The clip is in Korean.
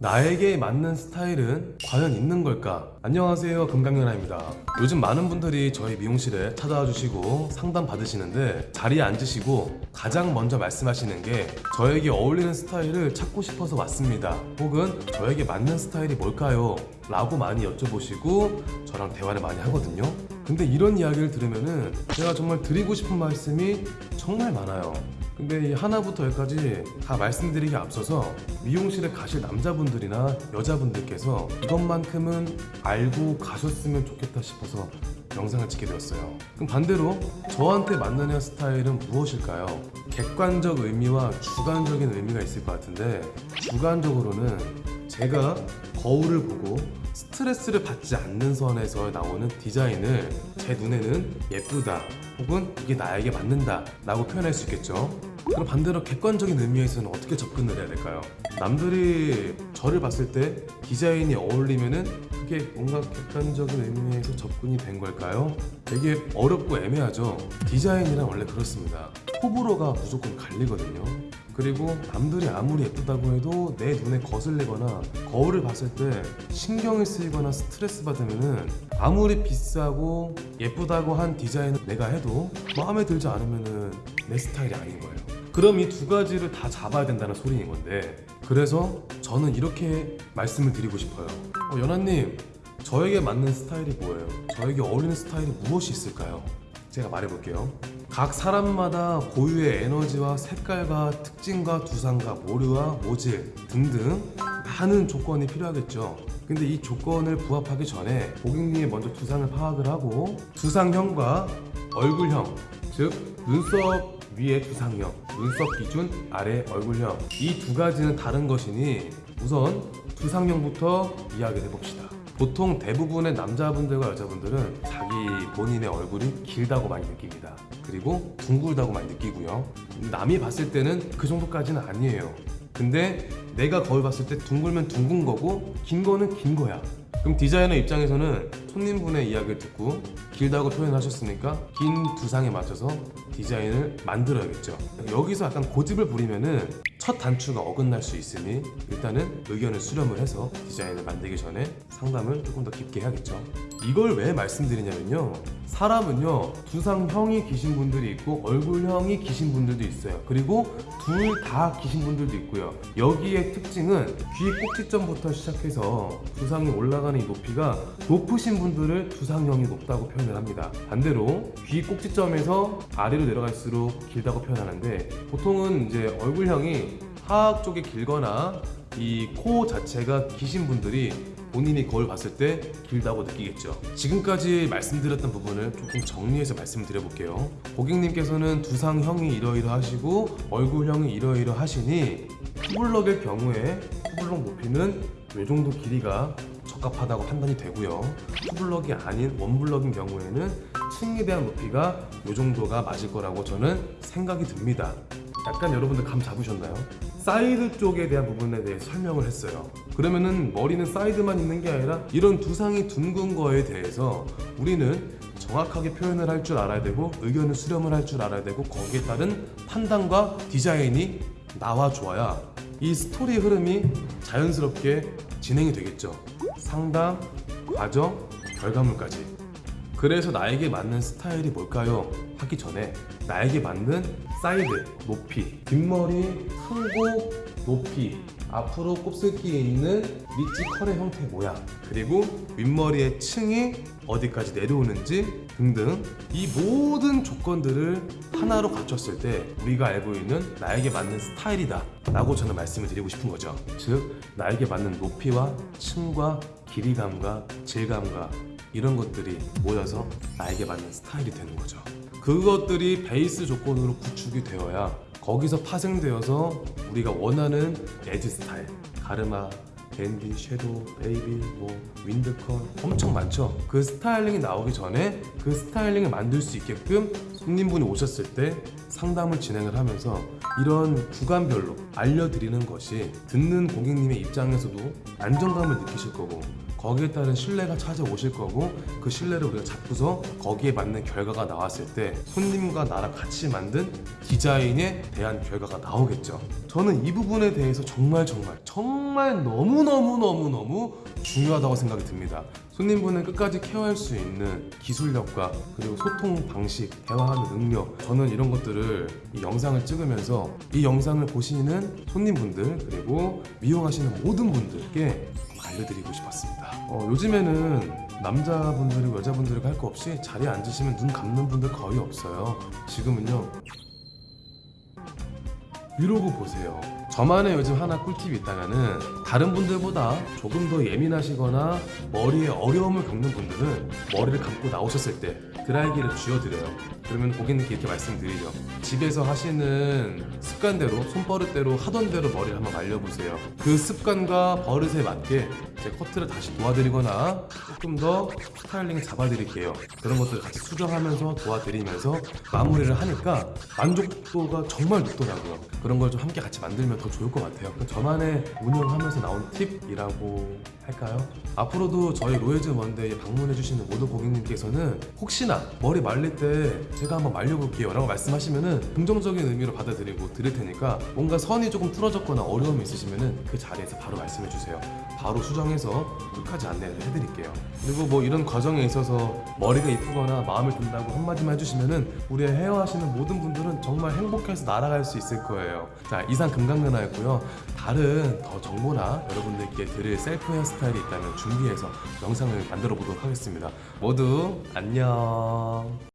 나에게 맞는 스타일은 과연 있는 걸까? 안녕하세요 금강연아입니다 요즘 많은 분들이 저희 미용실에 찾아와 주시고 상담 받으시는데 자리에 앉으시고 가장 먼저 말씀하시는 게 저에게 어울리는 스타일을 찾고 싶어서 왔습니다 혹은 저에게 맞는 스타일이 뭘까요? 라고 많이 여쭤보시고 저랑 대화를 많이 하거든요 근데 이런 이야기를 들으면은 제가 정말 드리고 싶은 말씀이 정말 많아요 근데 이 하나부터 열까지 다 말씀드리기 앞서서 미용실에 가실 남자분들이나 여자분들께서 이것만큼은 알고 가셨으면 좋겠다 싶어서 영상을 찍게 되었어요. 그럼 반대로 저한테 맞는 헤어스타일은 무엇일까요? 객관적 의미와 주관적인 의미가 있을 것 같은데 주관적으로는 제가 거울을 보고 스트레스를 받지 않는 선에서 나오는 디자인을 제 눈에는 예쁘다 혹은 이게 나에게 맞는다 라고 표현할 수 있겠죠 그럼 반대로 객관적인 의미에서는 어떻게 접근을 해야 될까요? 남들이 저를 봤을 때 디자인이 어울리면은 그게 뭔가 객관적인 의미에서 접근이 된 걸까요? 되게 어렵고 애매하죠 디자인이란 원래 그렇습니다 호불호가 무조건 갈리거든요 그리고 남들이 아무리 예쁘다고 해도 내 눈에 거슬리거나 거울을 봤을 때 신경을 쓰이거나 스트레스 받으면은 아무리 비싸고 예쁘다고 한 디자인을 내가 해도 마음에 들지 않으면은 내 스타일이 아닌 거예요. 그럼 이 두 가지를 다 잡아야 된다는 소리인 건데 그래서 저는 이렇게 말씀을 드리고 싶어요. 어, 연하님 저에게 맞는 스타일이 뭐예요? 저에게 어울리는 스타일이 무엇이 있을까요? 제가 말해볼게요. 각 사람마다 고유의 에너지와 색깔과 특징과 두상과 모류와 모질 등등 많은 조건이 필요하겠죠. 근데 이 조건을 부합하기 전에 고객님이 먼저 두상을 파악을 하고 두상형과 얼굴형, 즉 눈썹 위에 두상형, 눈썹 기준 아래 얼굴형 이 두 가지는 다른 것이니 우선 두상형부터 이야기를 해봅시다. 보통 대부분의 남자분들과 여자분들은 자기 본인의 얼굴이 길다고 많이 느낍니다. 그리고 둥글다고 많이 느끼고요. 남이 봤을 때는 그 정도까지는 아니에요. 근데 내가 거울 봤을 때 둥글면 둥근 거고 긴 거는 긴 거야. 그럼 디자이너 입장에서는 손님분의 이야기를 듣고 길다고 표현하셨으니까 긴 두상에 맞춰서 디자인을 만들어야겠죠. 여기서 약간 고집을 부리면은 첫 단추가 어긋날 수 있으니 일단은 의견을 수렴을 해서 디자인을 만들기 전에 상담을 조금 더 깊게 해야겠죠. 이걸 왜 말씀드리냐면요. 사람은요 두상형이 기신 분들이 있고 얼굴형이 기신 분들도 있어요. 그리고 둘 다 기신 분들도 있고요. 여기에 특징은 귀 꼭지점부터 시작해서 두상이 올라가는 이 높이가 높으신 분들을 두상형이 높다고 표현을 합니다. 반대로 귀 꼭지점에서 아래로 내려갈수록 길다고 표현하는데 보통은 이제 얼굴형이 하악 쪽이 길거나 이 코 자체가 기신 분들이 본인이 거울 봤을 때 길다고 느끼겠죠. 지금까지 말씀드렸던 부분을 조금 정리해서 말씀을 드려 볼게요. 고객님께서는 두상형이 이러이러하시고 얼굴형이 이러이러하시니 투블럭의 경우에 투블럭 높이는 이 정도 길이가 적합하다고 판단이 되고요. 투블럭이 아닌 원블럭인 경우에는 층에 대한 높이가 이 정도가 맞을 거라고 저는 생각이 듭니다. 약간 여러분들 감 잡으셨나요? 사이드 쪽에 대한 부분에 대해 설명을 했어요. 그러면은 머리는 사이드만 있는 게 아니라 이런 두상이 둥근 거에 대해서 우리는 정확하게 표현을 할 줄 알아야 되고 의견을 수렴을 할 줄 알아야 되고 거기에 따른 판단과 디자인이 나와 줘야 이 스토리 흐름이 자연스럽게 진행이 되겠죠. 상담, 과정, 결과물까지. 그래서 나에게 맞는 스타일이 뭘까요? 하기 전에 나에게 맞는 사이드, 높이, 뒷머리, 크고 높이, 앞으로 곱슬기에 있는 리치 컬의 형태 모양, 그리고 윗머리의 층이 어디까지 내려오는지 등등 이 모든 조건들을 하나로 갖췄을 때 우리가 알고 있는 나에게 맞는 스타일이다 라고 저는 말씀을 드리고 싶은 거죠. 즉 나에게 맞는 높이와 층과 길이감과 질감과 이런 것들이 모여서 나에게 맞는 스타일이 되는 거죠. 그것들이 베이스 조건으로 구축이 되어야 거기서 파생되어서 우리가 원하는 에지 스타일, 가르마, 댄디, shadow, baby, 뭐 wind curl 엄청 많죠. 그 스타일링이 나오기 전에 그 스타일링을 만들 수 있게끔 손님분이 오셨을 때 상담을 진행을 하면서 이런 구간별로 알려드리는 것이 듣는 고객님의 입장에서도 안정감을 느끼실 거고 거기에 따른 신뢰가 찾아오실 거고 그 신뢰를 우리가 잡고서 거기에 맞는 결과가 나왔을 때 손님과 나랑 같이 만든 디자인에 대한 결과가 나오겠죠. 저는 이 부분에 대해서 정말 정말 정말 너무 너무 너무 너무 중요하다고 생각이 듭니다. 손님분을 끝까지 케어할 수 있는 기술력과 그리고 소통 방식, 대화하는 능력 저는 이런 것들을 이 영상을 찍으면서 이 영상을 보시는 손님분들 그리고 미용하시는 모든 분들께 알려드리고 싶었습니다. 어, 요즘에는 남자분들이고 여자분들이고 할거 없이 자리에 앉으시면 눈 감는 분들 거의 없어요. 지금은요 이러고 보세요. 저만의 요즘 하나 꿀팁이 있다면은 다른 분들보다 조금 더 예민하시거나 머리에 어려움을 겪는 분들은 머리를 감고 나오셨을 때 드라이기를 쥐어드려요. 그러면 고객님께 이렇게 말씀드리죠. 집에서 하시는 습관대로 손버릇대로 하던 대로 머리를 한번 말려보세요. 그 습관과 버릇에 맞게 제 커트를 다시 도와드리거나 조금 더 스타일링 잡아드릴게요. 그런 것들 같이 수정하면서 도와드리면서 마무리를 하니까 만족도가 정말 높더라고요. 그런 걸 좀 함께 같이 만들면 더 좋을 것 같아요. 그 저만의 운영하면서 나온 팁이라고 할까요? 앞으로도 저희 로에즈 먼데이에 방문해주시는 모든 고객님께서는 혹시나 머리 말릴 때 제가 한번 말려볼게요 라고 말씀하시면은 긍정적인 의미로 받아들이고 드릴 테니까 뭔가 선이 조금 틀어졌거나 어려움이 있으시면은 그 자리에서 바로 말씀해 주세요. 바로 수정해서 끝까지 안내를 해드릴게요. 그리고 뭐 이런 과정에 있어서 머리가 이쁘거나 마음에 든다고 한마디만 해주시면은 우리 헤어 하시는 모든 분들은 정말 행복해서 날아갈 수 있을 거예요. 자 이상 금강연아였고요. 다른 더 정보나 여러분들께 드릴 셀프 헤어스타일이 있다면 준비해서 영상을 만들어 보도록 하겠습니다. 모두 안녕.